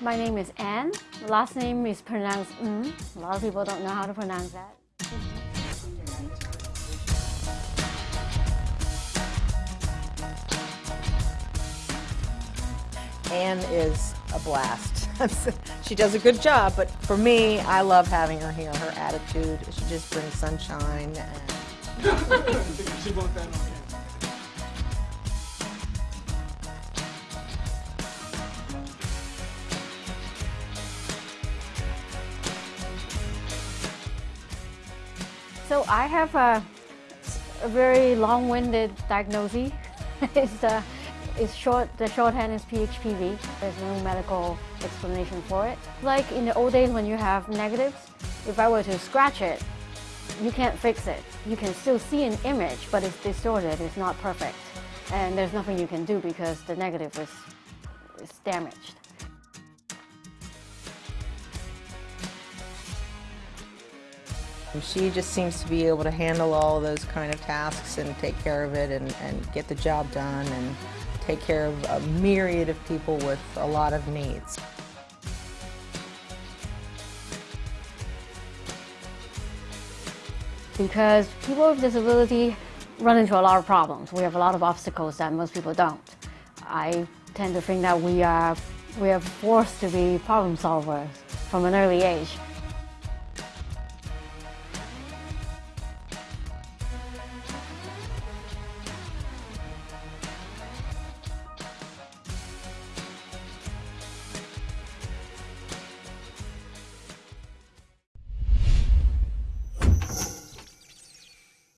My name is Anne. Last name is pronounced mm. A lot of people don't know how to pronounce that. Anne is a blast. she does a good job, but for me, I love having her here. Her attitude, she just brings sunshine. And... So I have a, a very long-winded diagnosis. it's, uh, it's short, the shorthand is PHPV. There's no medical explanation for it. Like in the old days when you have negatives, if I were to scratch it, you can't fix it. You can still see an image, but it's distorted, it's not perfect. And there's nothing you can do because the negative is, is damaged. She just seems to be able to handle all those kind of tasks and take care of it and, and get the job done and take care of a myriad of people with a lot of needs. Because people with disability run into a lot of problems. We have a lot of obstacles that most people don't. I tend to think that we are, we are forced to be problem solvers from an early age.